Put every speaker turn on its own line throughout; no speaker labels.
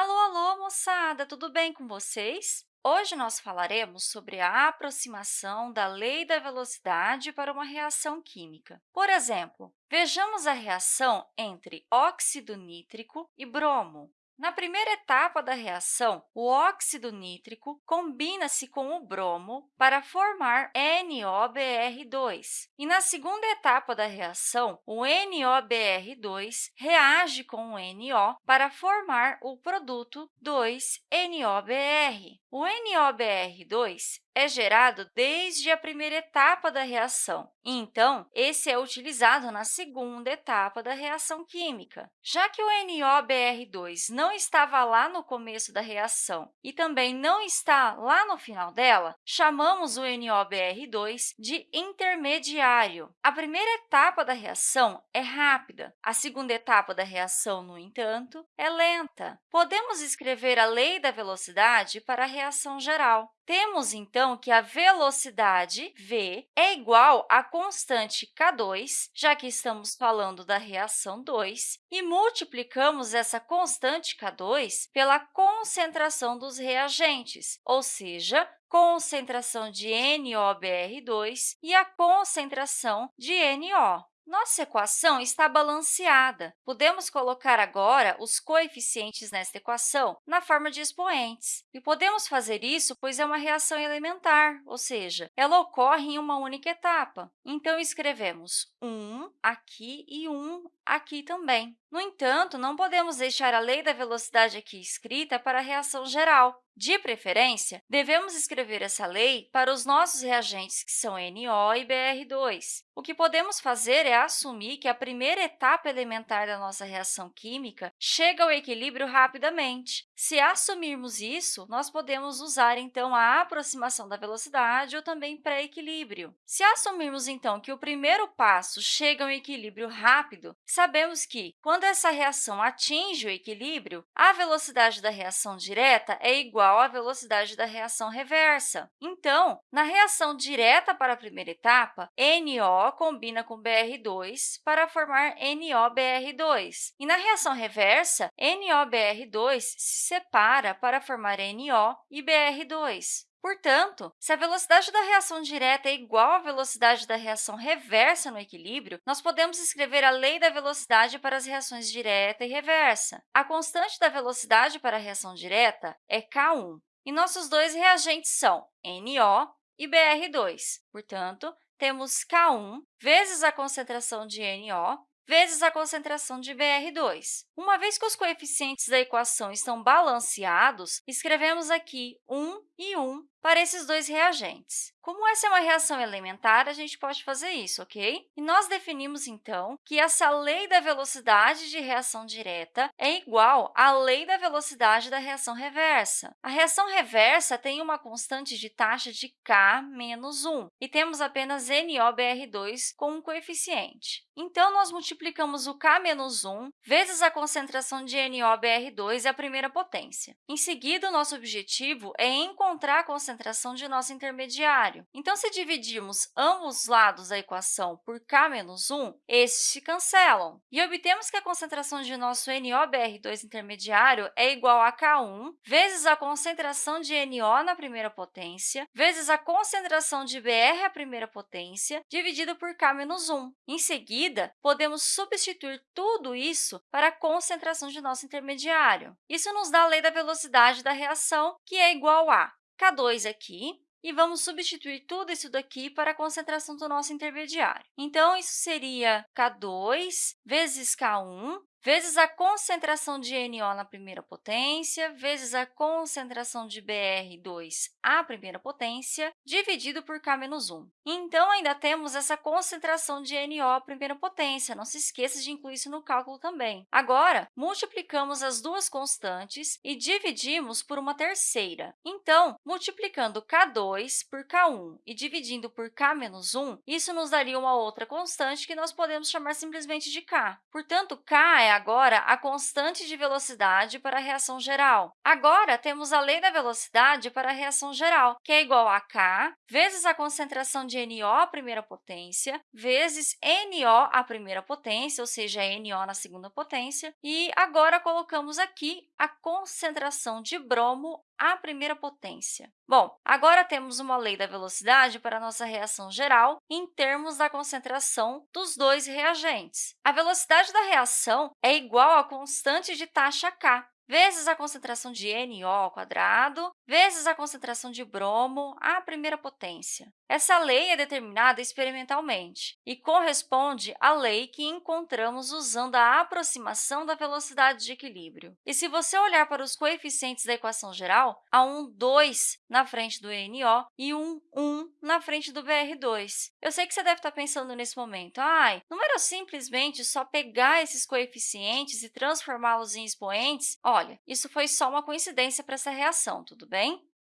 Alô, alô, moçada! Tudo bem com vocês? Hoje nós falaremos sobre a aproximação da lei da velocidade para uma reação química. Por exemplo, vejamos a reação entre óxido nítrico e bromo. Na primeira etapa da reação, o óxido nítrico combina-se com o bromo para formar NOBr2. E na segunda etapa da reação, o NOBr2 reage com o NO para formar o produto 2-NOBr. O NOBr2 é gerado desde a primeira etapa da reação, então, esse é utilizado na segunda etapa da reação química. Já que o NOBr2 não estava lá no começo da reação e também não está lá no final dela, chamamos o NOBr2 de intermediário. A primeira etapa da reação é rápida, a segunda etapa da reação, no entanto, é lenta. Podemos escrever a lei da velocidade para a reação geral. Temos, então, que a velocidade v é igual à constante k2, já que estamos falando da reação 2, e multiplicamos essa constante k2 pela concentração dos reagentes, ou seja, concentração de NOBr2 e a concentração de NO. Nossa equação está balanceada. Podemos colocar agora os coeficientes nesta equação na forma de expoentes. E podemos fazer isso pois é uma reação elementar, ou seja, ela ocorre em uma única etapa. Então, escrevemos 1 aqui e 1 aqui também. No entanto, não podemos deixar a lei da velocidade aqui escrita para a reação geral. De preferência, devemos escrever essa lei para os nossos reagentes, que são NO e BR2. O que podemos fazer é assumir que a primeira etapa elementar da nossa reação química chega ao equilíbrio rapidamente. Se assumirmos isso, nós podemos usar, então, a aproximação da velocidade ou também pré-equilíbrio. Se assumirmos, então, que o primeiro passo chega ao equilíbrio rápido, sabemos que, quando essa reação atinge o equilíbrio, a velocidade da reação direta é igual à velocidade da reação reversa. Então, na reação direta para a primeira etapa, NO combina com BR2 para formar NOBr2. E na reação reversa, NOBr2 se separa para formar NO e BR2. Portanto, se a velocidade da reação direta é igual à velocidade da reação reversa no equilíbrio, nós podemos escrever a lei da velocidade para as reações direta e reversa. A constante da velocidade para a reação direta é k1, e nossos dois reagentes são NO e BR2. Portanto, temos k1 vezes a concentração de NO vezes a concentração de Br2. Uma vez que os coeficientes da equação estão balanceados, escrevemos aqui 1 e 1 para esses dois reagentes. Como essa é uma reação elementar, a gente pode fazer isso, ok? E nós definimos, então, que essa lei da velocidade de reação direta é igual à lei da velocidade da reação reversa. A reação reversa tem uma constante de taxa de k menos 1, e temos apenas NOBr2 com um coeficiente. Então, nós multiplicamos o k menos 1 vezes a concentração de NOBr2 e a primeira potência. Em seguida, o nosso objetivo é encontrar a concentração de nosso intermediário, então, se dividirmos ambos os lados da equação por k menos 1, estes se cancelam. E obtemos que a concentração de nosso NOBr2 intermediário é igual a K1 vezes a concentração de NO na primeira potência, vezes a concentração de Br à primeira potência, dividido por K menos 1. Em seguida, podemos substituir tudo isso para a concentração de nosso intermediário. Isso nos dá a lei da velocidade da reação, que é igual a K2 aqui e vamos substituir tudo isso daqui para a concentração do nosso intermediário. Então, isso seria K2 vezes K1 vezes a concentração de NO na primeira potência, vezes a concentração de Br2 à primeira potência, dividido por K menos 1. Então, ainda temos essa concentração de NO à primeira potência. Não se esqueça de incluir isso no cálculo também. Agora, multiplicamos as duas constantes e dividimos por uma terceira. Então, multiplicando K2 por K1 e dividindo por K menos 1, isso nos daria uma outra constante que nós podemos chamar simplesmente de K. Portanto, K é é agora a constante de velocidade para a reação geral. Agora, temos a lei da velocidade para a reação geral, que é igual a k vezes a concentração de NO à primeira potência, vezes NO à primeira potência, ou seja, NO na segunda potência, e agora colocamos aqui a concentração de bromo à primeira potência. Bom, agora temos uma lei da velocidade para a nossa reação geral em termos da concentração dos dois reagentes. A velocidade da reação é igual à constante de taxa k, vezes a concentração de NO ao quadrado, vezes a concentração de bromo à primeira potência. Essa lei é determinada experimentalmente e corresponde à lei que encontramos usando a aproximação da velocidade de equilíbrio. E se você olhar para os coeficientes da equação geral, há um 2 na frente do NO e um 1 na frente do BR2. Eu sei que você deve estar pensando nesse momento, ai, não era simplesmente só pegar esses coeficientes e transformá-los em expoentes? Olha, isso foi só uma coincidência para essa reação, tudo bem?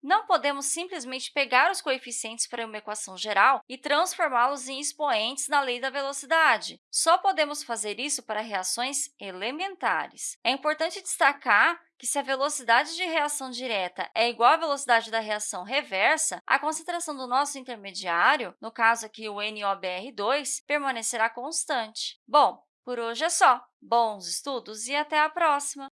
Não podemos simplesmente pegar os coeficientes para uma equação geral e transformá-los em expoentes na lei da velocidade. Só podemos fazer isso para reações elementares. É importante destacar que se a velocidade de reação direta é igual à velocidade da reação reversa, a concentração do nosso intermediário, no caso aqui o NOBr2, permanecerá constante. Bom, por hoje é só. Bons estudos e até a próxima!